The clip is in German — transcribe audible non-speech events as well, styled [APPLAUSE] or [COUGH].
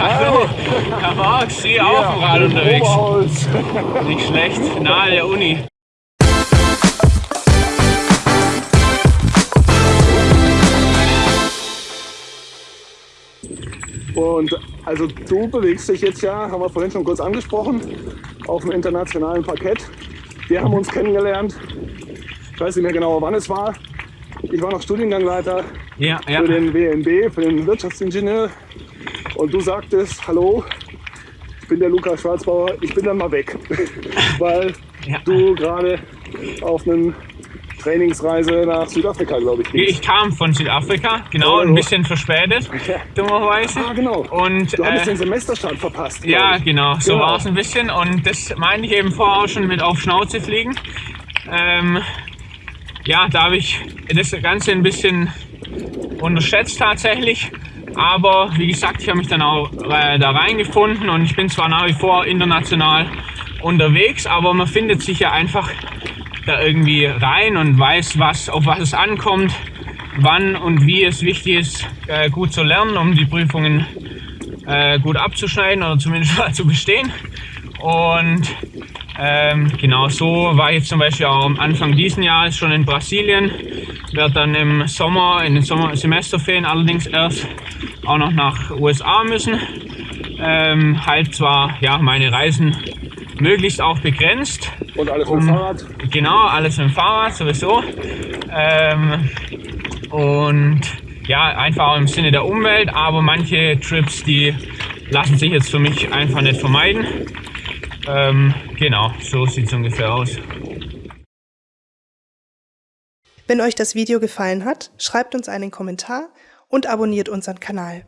Hallo, Herr Marx, Sie auch auf dem Rad unterwegs. Oberholz. Nicht schlecht, nahe der Uni. Und also du bewegst dich jetzt ja, haben wir vorhin schon kurz angesprochen, auf dem internationalen Parkett. Wir haben uns kennengelernt, ich weiß nicht mehr genau, wann es war. Ich war noch Studiengangleiter Ja, ja. für den WNB, für den Wirtschaftsingenieur. Und du sagtest, hallo, ich bin der Lukas Schwarzbauer, ich bin dann mal weg. [LAUGHS] Weil Ja. du gerade auf einer Trainingsreise nach Südafrika, glaube ich, gehst. Ich kam von Südafrika, genau, ein Oh. bisschen verspätet, [LAUGHS] Ja. dummerweise. Ah, genau. Und Du hattest äh, den Semesterstart verpasst. Ja, genau, so Genau. war es ein bisschen. Und das meinte ich eben vorher schon mit auf Schnauze fliegen. Ähm, ja, da habe ich das Ganze ein bisschen unterschätzt tatsächlich. Aber wie gesagt, ich habe mich dann auch äh, da reingefunden und ich bin zwar nach wie vor international unterwegs, aber man findet sich ja einfach da irgendwie rein und weiß, was, auf was es ankommt, wann und wie es wichtig ist, äh, gut zu lernen, um die Prüfungen äh, gut abzuschneiden oder zumindest [LAUGHS] mal zu bestehen. Und ähm, genau so war ich jetzt zum Beispiel auch am Anfang diesen Jahres schon in Brasilien. Werde dann im Sommer, in den Sommer Semesterferien allerdings erst auch noch nach USA müssen. Ähm, halt zwar ja meine Reisen möglichst auch begrenzt. Und alles mit Um- Fahrrad. Genau, alles mit dem Fahrrad sowieso. Ähm, und ja, einfach auch im Sinne der Umwelt, aber manche Trips, die lassen sich jetzt für mich einfach nicht vermeiden. Ähm, genau, so sieht es ungefähr aus. Wenn euch das Video gefallen hat, schreibt uns einen Kommentar und abonniert unseren Kanal.